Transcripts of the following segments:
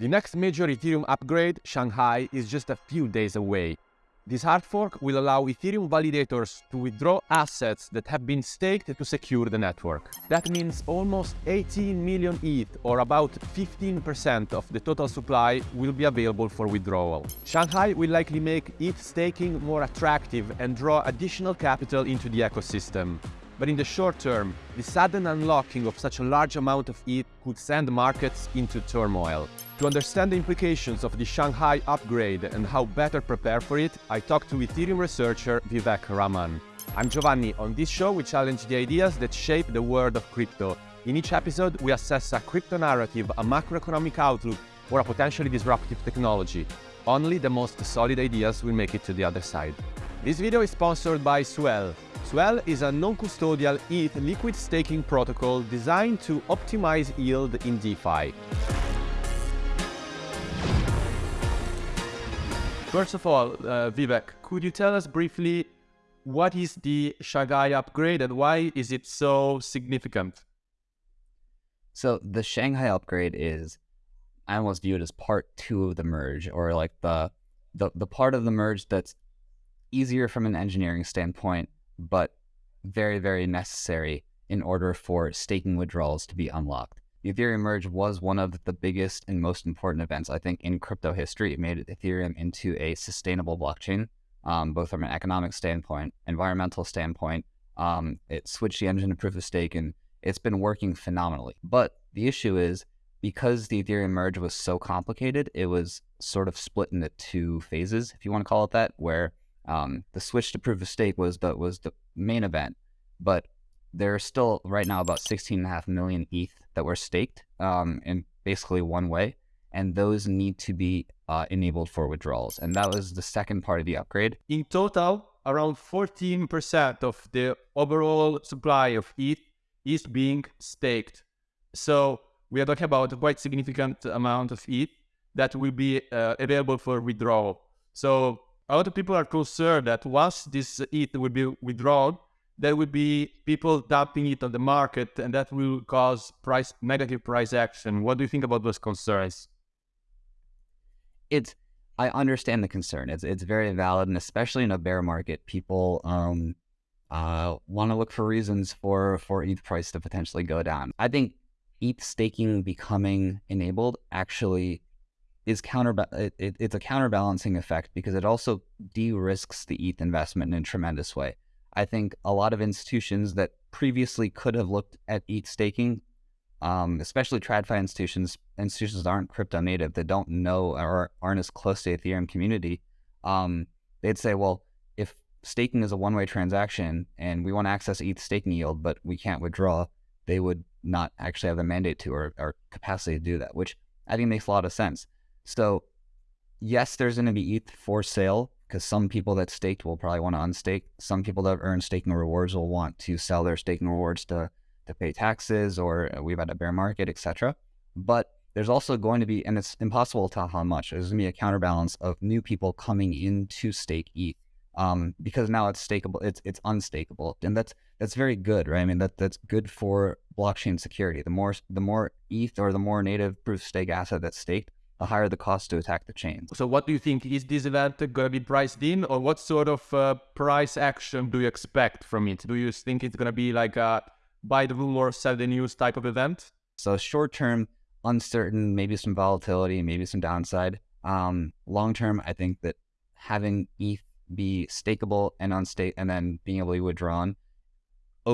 The next major Ethereum upgrade, Shanghai, is just a few days away. This hard fork will allow Ethereum validators to withdraw assets that have been staked to secure the network. That means almost 18 million ETH, or about 15% of the total supply, will be available for withdrawal. Shanghai will likely make ETH staking more attractive and draw additional capital into the ecosystem. But in the short term, the sudden unlocking of such a large amount of ETH could send markets into turmoil. To understand the implications of the Shanghai upgrade and how better prepare for it, I talked to Ethereum researcher Vivek Raman. I'm Giovanni. On this show, we challenge the ideas that shape the world of crypto. In each episode, we assess a crypto narrative, a macroeconomic outlook, or a potentially disruptive technology. Only the most solid ideas will make it to the other side. This video is sponsored by Swell. Swell is a non-custodial ETH liquid staking protocol designed to optimize yield in DeFi. First of all, uh, Vivek, could you tell us briefly what is the Shanghai upgrade and why is it so significant? So the Shanghai upgrade is I almost view it as part two of the merge, or like the the the part of the merge that's easier from an engineering standpoint, but very, very necessary in order for staking withdrawals to be unlocked. The Ethereum merge was one of the biggest and most important events, I think, in crypto history. It made Ethereum into a sustainable blockchain, um, both from an economic standpoint, environmental standpoint. Um, it switched the engine to proof of stake, and it's been working phenomenally. But the issue is because the Ethereum merge was so complicated, it was sort of split into two phases, if you want to call it that, where um, the switch to proof of stake was the was the main event, but there are still right now about 16.5 million ETH that were staked um, in basically one way, and those need to be uh, enabled for withdrawals. And that was the second part of the upgrade. In total, around 14% of the overall supply of ETH is being staked. So we are talking about a quite significant amount of ETH that will be uh, available for withdrawal. So a lot of people are concerned that once this ETH will be withdrawn, there will be people dumping it on the market, and that will cause price negative price action. What do you think about those concerns? It's I understand the concern. It's it's very valid, and especially in a bear market, people um, uh, want to look for reasons for for ETH price to potentially go down. I think ETH staking becoming enabled actually is counter it, it, it's a counterbalancing effect because it also de-risks the ETH investment in a tremendous way. I think a lot of institutions that previously could have looked at ETH staking, um, especially TradFi institutions, institutions that aren't crypto native, that don't know or aren't as close to the Ethereum community, um, they'd say, well, if staking is a one-way transaction and we want to access ETH staking yield, but we can't withdraw, they would not actually have the mandate to or, or capacity to do that, which I think makes a lot of sense. So, yes, there's going to be ETH for sale because some people that staked will probably want to unstake. Some people that earn staking rewards will want to sell their staking rewards to to pay taxes, or uh, we've had a bear market, etc. But there's also going to be, and it's impossible to tell how much. There's going to be a counterbalance of new people coming in to stake ETH um, because now it's stakeable. It's it's unstakeable, and that's that's very good, right? I mean that that's good for blockchain security. The more the more ETH or the more native proof stake asset that's staked, the higher the cost to attack the chain. So what do you think? Is this event going to be priced in or what sort of uh, price action do you expect from it? Do you think it's going to be like a buy the rumor, sell the news type of event? So short term, uncertain, maybe some volatility, maybe some downside. Um, long term, I think that having ETH be stakeable and unstake and then being able to be withdrawn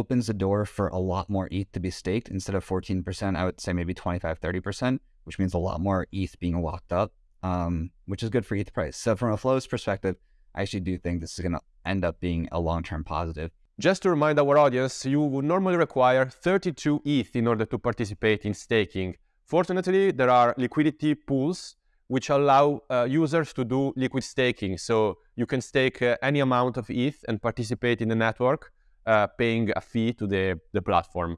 opens the door for a lot more ETH to be staked instead of 14%, I would say maybe 25, 30% which means a lot more ETH being locked up, um, which is good for ETH price. So from a flows perspective, I actually do think this is going to end up being a long-term positive. Just to remind our audience, you would normally require 32 ETH in order to participate in staking. Fortunately, there are liquidity pools which allow uh, users to do liquid staking. So you can stake uh, any amount of ETH and participate in the network, uh, paying a fee to the, the platform.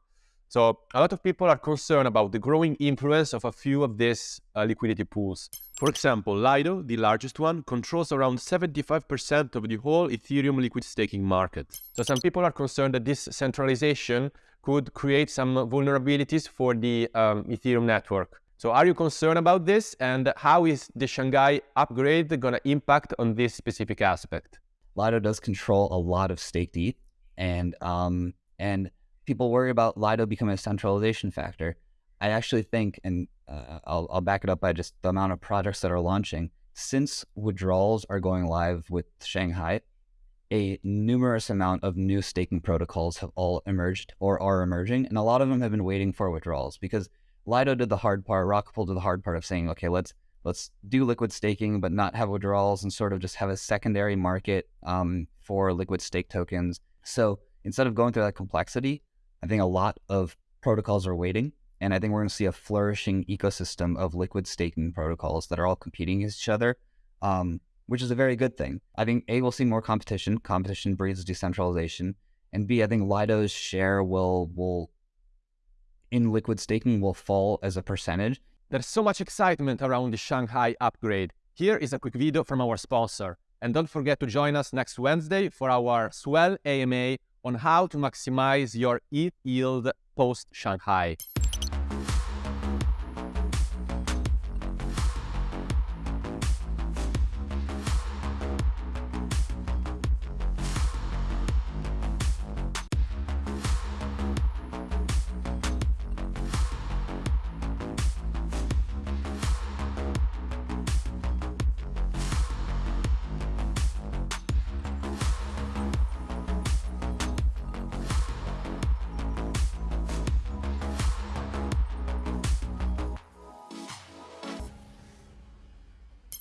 So a lot of people are concerned about the growing influence of a few of these uh, liquidity pools. For example, Lido, the largest one, controls around 75% of the whole Ethereum liquid staking market. So some people are concerned that this centralization could create some vulnerabilities for the um, Ethereum network. So are you concerned about this? And how is the Shanghai upgrade going to impact on this specific aspect? Lido does control a lot of staked ETH, and um, and people worry about Lido becoming a centralization factor. I actually think, and uh, I'll, I'll back it up by just the amount of projects that are launching. Since withdrawals are going live with Shanghai, a numerous amount of new staking protocols have all emerged or are emerging, and a lot of them have been waiting for withdrawals because Lido did the hard part, Rocket Pool did the hard part of saying, okay, let's let's do liquid staking, but not have withdrawals and sort of just have a secondary market um, for liquid stake tokens. So instead of going through that complexity, I think a lot of protocols are waiting. And I think we're going to see a flourishing ecosystem of liquid staking protocols that are all competing against each other, um, which is a very good thing. I think A, we'll see more competition. Competition breeds decentralization. And B, I think Lido's share will will in liquid staking will fall as a percentage. There's so much excitement around the Shanghai upgrade. Here is a quick video from our sponsor. And don't forget to join us next Wednesday for our Swell AMA on how to maximize your ETH yield post Shanghai.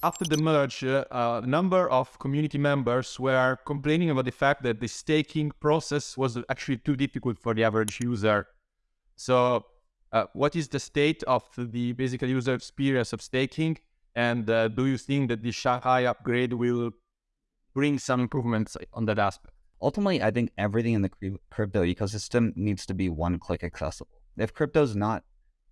After the merge, uh, a number of community members were complaining about the fact that the staking process was actually too difficult for the average user. So, uh, what is the state of the basic user experience of staking? And uh, do you think that the Shanghai upgrade will bring some improvements on that aspect? Ultimately, I think everything in the crypto ecosystem needs to be one click accessible. If crypto is not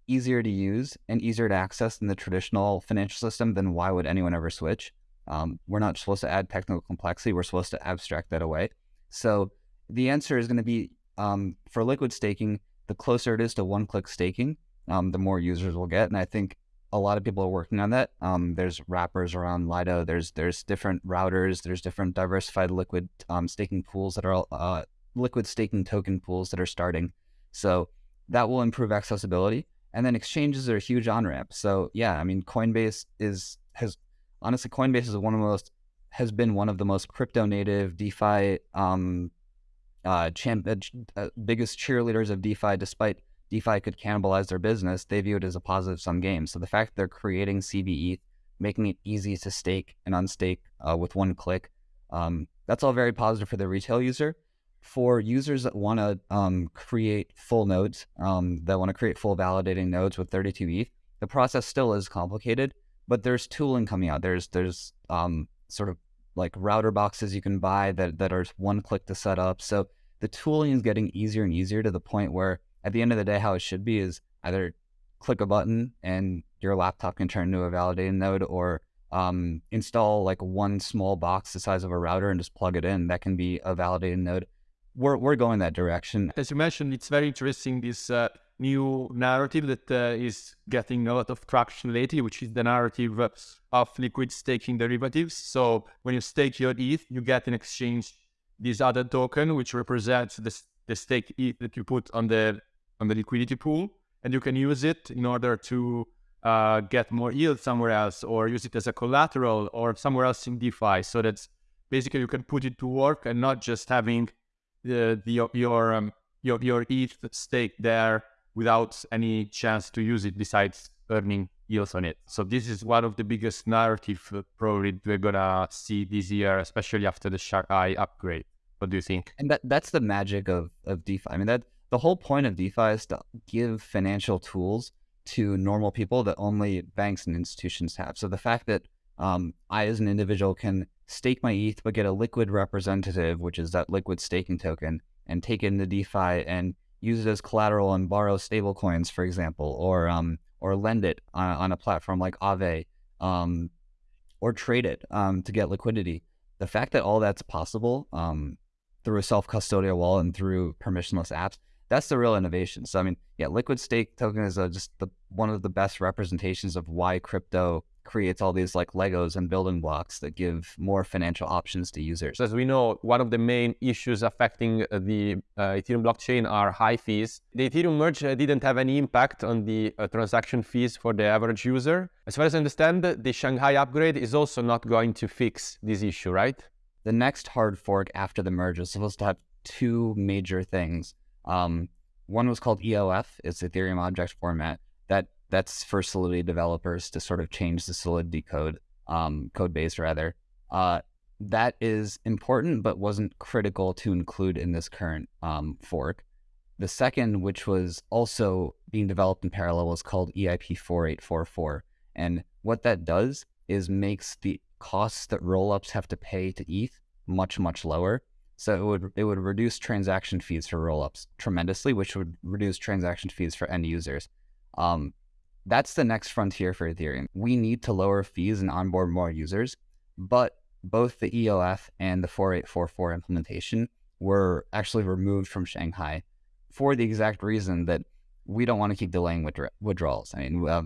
easier to use and easier to access than the traditional financial system, then why would anyone ever switch? Um, we're not supposed to add technical complexity. We're supposed to abstract that away. So the answer is going to be um, for liquid staking, the closer it is to one click staking, um, the more users will get. And I think a lot of people are working on that. Um, there's wrappers around Lido. There's there's different routers. There's different diversified liquid um, staking pools that are uh, liquid staking token pools that are starting. So that will improve accessibility. And then exchanges are a huge on ramp. So yeah, I mean, Coinbase is has honestly Coinbase is one of the most has been one of the most crypto native DeFi um, uh, champ, uh, uh, biggest cheerleaders of DeFi. Despite DeFi could cannibalize their business, they view it as a positive sum game. So the fact that they're creating cbETH, making it easy to stake and unstake uh, with one click, um, that's all very positive for the retail user for users that want to um, create full nodes, um, that want to create full validating nodes with 32 ETH, the process still is complicated, but there's tooling coming out. There's there's um, sort of like router boxes you can buy that, that are one click to set up. So the tooling is getting easier and easier to the point where at the end of the day, how it should be is either click a button and your laptop can turn into a validating node or um, install like one small box the size of a router and just plug it in. That can be a validating node we're we're going that direction. As you mentioned, it's very interesting this uh, new narrative that uh, is getting a lot of traction lately, which is the narrative of liquid staking derivatives. So when you stake your ETH, you get in exchange this other token, which represents the the stake ETH that you put on the on the liquidity pool, and you can use it in order to uh, get more yield somewhere else, or use it as a collateral, or somewhere else in DeFi. So that's basically you can put it to work and not just having the, the your um, your your ETH stake there without any chance to use it besides earning yields on it. So this is one of the biggest narrative uh, probably we're gonna see this year, especially after the Shanghai upgrade. What do you think? And that that's the magic of of DeFi. I mean that the whole point of DeFi is to give financial tools to normal people that only banks and institutions have. So the fact that um, I, as an individual, can stake my ETH, but get a liquid representative, which is that liquid staking token, and take it into DeFi and use it as collateral and borrow stablecoins, for example, or um, or lend it on, on a platform like Aave, um, or trade it um, to get liquidity. The fact that all that's possible um, through a self-custodial wallet and through permissionless apps, that's the real innovation. So I mean, yeah, liquid stake token is a, just the, one of the best representations of why crypto creates all these like Legos and building blocks that give more financial options to users. As we know, one of the main issues affecting uh, the uh, Ethereum blockchain are high fees. The Ethereum merge uh, didn't have any impact on the uh, transaction fees for the average user. As far as I understand, the Shanghai upgrade is also not going to fix this issue, right? The next hard fork after the merge is supposed to have two major things. Um, one was called EOF, it's Ethereum object format. That that's for Solidity developers to sort of change the Solidity code, um, code base rather. Uh, that is important, but wasn't critical to include in this current um, fork. The second, which was also being developed in parallel, was called EIP 4844. And what that does is makes the costs that rollups have to pay to ETH much, much lower. So it would it would reduce transaction fees for rollups tremendously, which would reduce transaction fees for end users. Um, that's the next frontier for Ethereum. We need to lower fees and onboard more users, but both the EOF and the 4844 implementation were actually removed from Shanghai for the exact reason that we don't want to keep delaying withdrawals. I mean, uh,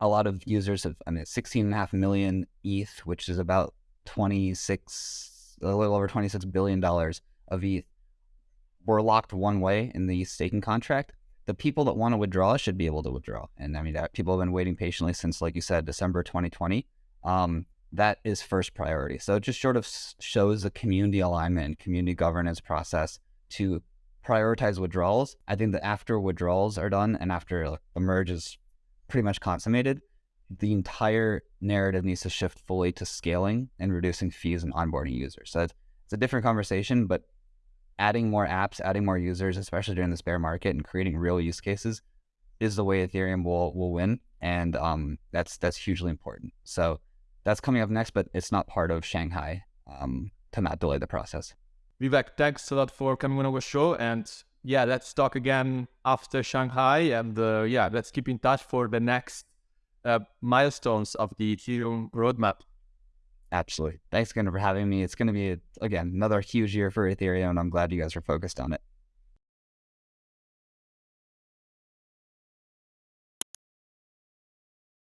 a lot of users have, I mean, 16.5 million ETH, which is about 26, a little over 26 billion dollars of ETH, were locked one way in the staking contract the people that want to withdraw should be able to withdraw. And I mean, people have been waiting patiently since, like you said, December 2020. Um, that is first priority. So it just sort of shows the community alignment, community governance process to prioritize withdrawals. I think that after withdrawals are done and after the merge is pretty much consummated, the entire narrative needs to shift fully to scaling and reducing fees and onboarding users. So it's a different conversation, but adding more apps, adding more users, especially during this bear market, and creating real use cases is the way Ethereum will will win, and um, that's that's hugely important. So that's coming up next, but it's not part of Shanghai um, to not delay the process. Vivek, thanks a lot for coming on our show, and yeah, let's talk again after Shanghai, and uh, yeah, let's keep in touch for the next uh, milestones of the Ethereum roadmap. Absolutely. Thanks again for having me. It's going to be, again, another huge year for Ethereum, and I'm glad you guys are focused on it.